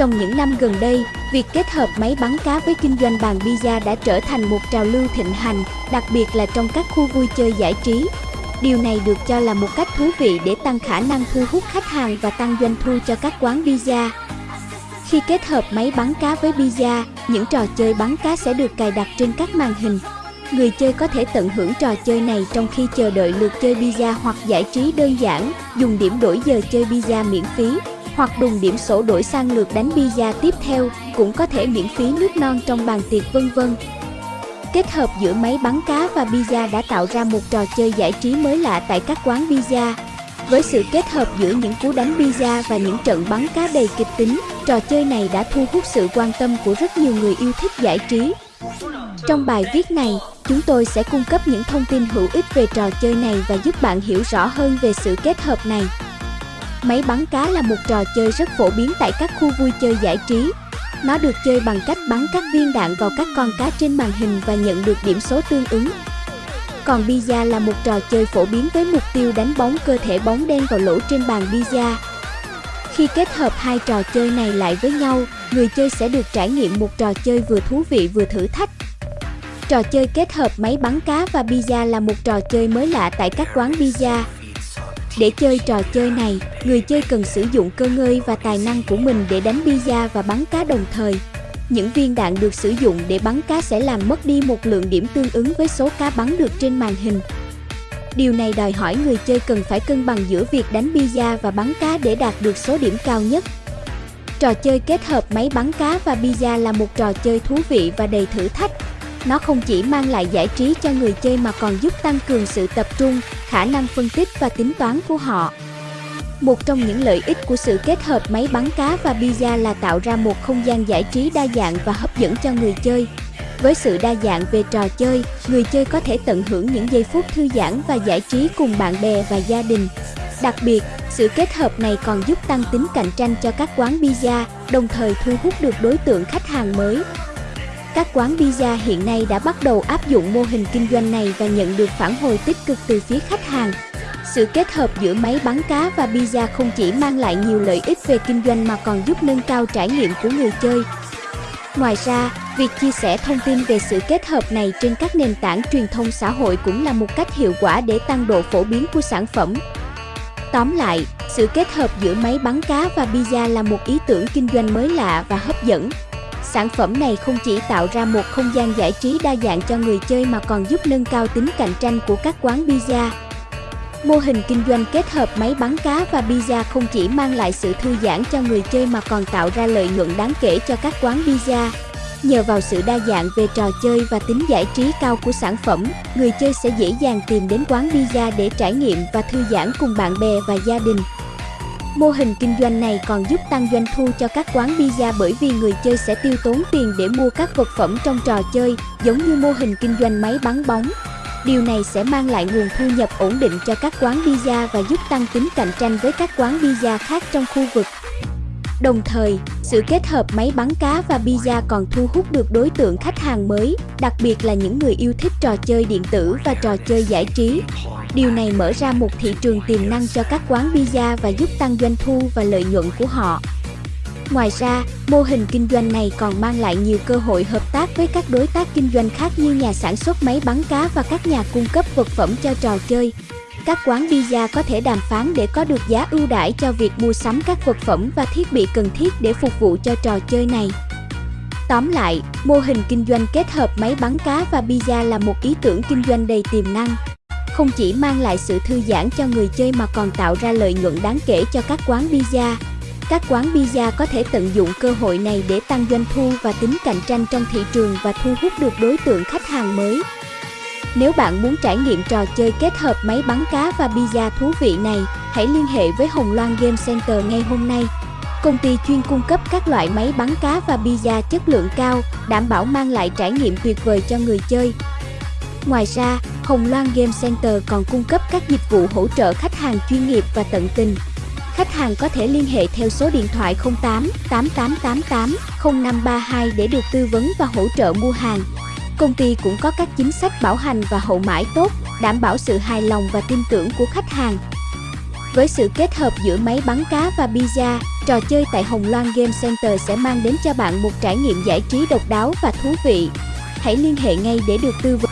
Trong những năm gần đây, việc kết hợp máy bắn cá với kinh doanh bàn pizza đã trở thành một trào lưu thịnh hành, đặc biệt là trong các khu vui chơi giải trí. Điều này được cho là một cách thú vị để tăng khả năng thu hút khách hàng và tăng doanh thu cho các quán pizza. Khi kết hợp máy bắn cá với pizza, những trò chơi bắn cá sẽ được cài đặt trên các màn hình. Người chơi có thể tận hưởng trò chơi này trong khi chờ đợi lượt chơi pizza hoặc giải trí đơn giản, dùng điểm đổi giờ chơi pizza miễn phí, hoặc đùng điểm sổ đổi sang lượt đánh pizza tiếp theo, cũng có thể miễn phí nước non trong bàn tiệc vân vân. Kết hợp giữa máy bắn cá và pizza đã tạo ra một trò chơi giải trí mới lạ tại các quán pizza. Với sự kết hợp giữa những cú đánh pizza và những trận bắn cá đầy kịch tính, trò chơi này đã thu hút sự quan tâm của rất nhiều người yêu thích giải trí. Trong bài viết này, chúng tôi sẽ cung cấp những thông tin hữu ích về trò chơi này và giúp bạn hiểu rõ hơn về sự kết hợp này. Máy bắn cá là một trò chơi rất phổ biến tại các khu vui chơi giải trí. Nó được chơi bằng cách bắn các viên đạn vào các con cá trên màn hình và nhận được điểm số tương ứng. Còn Pizza là một trò chơi phổ biến với mục tiêu đánh bóng cơ thể bóng đen vào lỗ trên bàn Pizza. Khi kết hợp hai trò chơi này lại với nhau, người chơi sẽ được trải nghiệm một trò chơi vừa thú vị vừa thử thách. Trò chơi kết hợp máy bắn cá và pizza là một trò chơi mới lạ tại các quán pizza. Để chơi trò chơi này, người chơi cần sử dụng cơ ngơi và tài năng của mình để đánh pizza và bắn cá đồng thời. Những viên đạn được sử dụng để bắn cá sẽ làm mất đi một lượng điểm tương ứng với số cá bắn được trên màn hình. Điều này đòi hỏi người chơi cần phải cân bằng giữa việc đánh pizza và bắn cá để đạt được số điểm cao nhất. Trò chơi kết hợp máy bắn cá và pizza là một trò chơi thú vị và đầy thử thách. Nó không chỉ mang lại giải trí cho người chơi mà còn giúp tăng cường sự tập trung, khả năng phân tích và tính toán của họ. Một trong những lợi ích của sự kết hợp máy bắn cá và pizza là tạo ra một không gian giải trí đa dạng và hấp dẫn cho người chơi. Với sự đa dạng về trò chơi, người chơi có thể tận hưởng những giây phút thư giãn và giải trí cùng bạn bè và gia đình. Đặc biệt, sự kết hợp này còn giúp tăng tính cạnh tranh cho các quán pizza, đồng thời thu hút được đối tượng khách hàng mới. Các quán pizza hiện nay đã bắt đầu áp dụng mô hình kinh doanh này và nhận được phản hồi tích cực từ phía khách hàng. Sự kết hợp giữa máy bắn cá và pizza không chỉ mang lại nhiều lợi ích về kinh doanh mà còn giúp nâng cao trải nghiệm của người chơi. Ngoài ra, việc chia sẻ thông tin về sự kết hợp này trên các nền tảng truyền thông xã hội cũng là một cách hiệu quả để tăng độ phổ biến của sản phẩm. Tóm lại, sự kết hợp giữa máy bắn cá và pizza là một ý tưởng kinh doanh mới lạ và hấp dẫn. Sản phẩm này không chỉ tạo ra một không gian giải trí đa dạng cho người chơi mà còn giúp nâng cao tính cạnh tranh của các quán pizza. Mô hình kinh doanh kết hợp máy bắn cá và pizza không chỉ mang lại sự thư giãn cho người chơi mà còn tạo ra lợi nhuận đáng kể cho các quán pizza. Nhờ vào sự đa dạng về trò chơi và tính giải trí cao của sản phẩm, người chơi sẽ dễ dàng tìm đến quán pizza để trải nghiệm và thư giãn cùng bạn bè và gia đình. Mô hình kinh doanh này còn giúp tăng doanh thu cho các quán pizza bởi vì người chơi sẽ tiêu tốn tiền để mua các vật phẩm trong trò chơi, giống như mô hình kinh doanh máy bắn bóng. Điều này sẽ mang lại nguồn thu nhập ổn định cho các quán pizza và giúp tăng tính cạnh tranh với các quán pizza khác trong khu vực. Đồng thời, sự kết hợp máy bắn cá và pizza còn thu hút được đối tượng khách hàng mới, đặc biệt là những người yêu thích trò chơi điện tử và trò chơi giải trí. Điều này mở ra một thị trường tiềm năng cho các quán pizza và giúp tăng doanh thu và lợi nhuận của họ. Ngoài ra, mô hình kinh doanh này còn mang lại nhiều cơ hội hợp tác với các đối tác kinh doanh khác như nhà sản xuất máy bắn cá và các nhà cung cấp vật phẩm cho trò chơi. Các quán pizza có thể đàm phán để có được giá ưu đãi cho việc mua sắm các vật phẩm và thiết bị cần thiết để phục vụ cho trò chơi này. Tóm lại, mô hình kinh doanh kết hợp máy bắn cá và pizza là một ý tưởng kinh doanh đầy tiềm năng. Không chỉ mang lại sự thư giãn cho người chơi mà còn tạo ra lợi nhuận đáng kể cho các quán pizza. Các quán pizza có thể tận dụng cơ hội này để tăng doanh thu và tính cạnh tranh trong thị trường và thu hút được đối tượng khách hàng mới. Nếu bạn muốn trải nghiệm trò chơi kết hợp máy bắn cá và pizza thú vị này, hãy liên hệ với Hồng Loan Game Center ngay hôm nay. Công ty chuyên cung cấp các loại máy bắn cá và pizza chất lượng cao, đảm bảo mang lại trải nghiệm tuyệt vời cho người chơi. Ngoài ra, Hồng Loan Game Center còn cung cấp các dịch vụ hỗ trợ khách hàng chuyên nghiệp và tận tình. Khách hàng có thể liên hệ theo số điện thoại 08 8888 0532 để được tư vấn và hỗ trợ mua hàng. Công ty cũng có các chính sách bảo hành và hậu mãi tốt, đảm bảo sự hài lòng và tin tưởng của khách hàng. Với sự kết hợp giữa máy bắn cá và pizza, Trò chơi tại Hồng Loan Game Center sẽ mang đến cho bạn một trải nghiệm giải trí độc đáo và thú vị. Hãy liên hệ ngay để được tư vấn.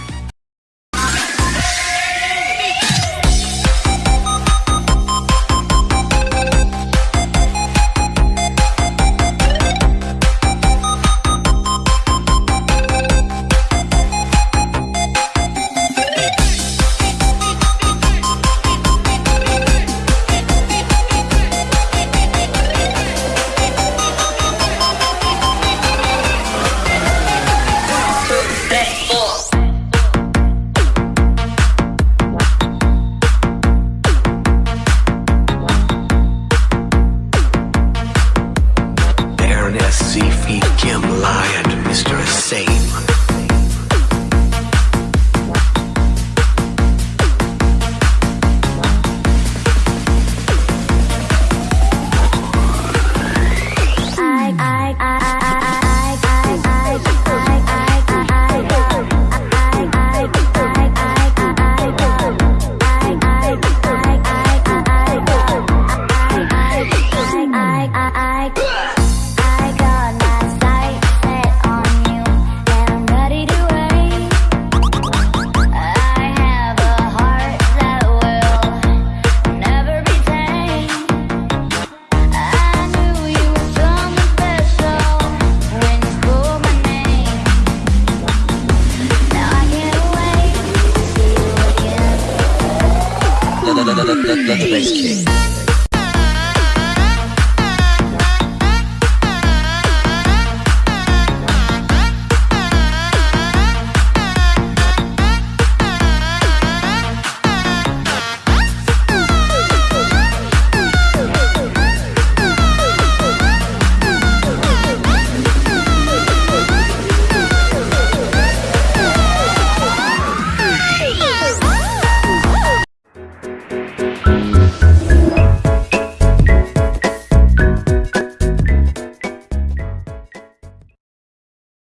the bass kick.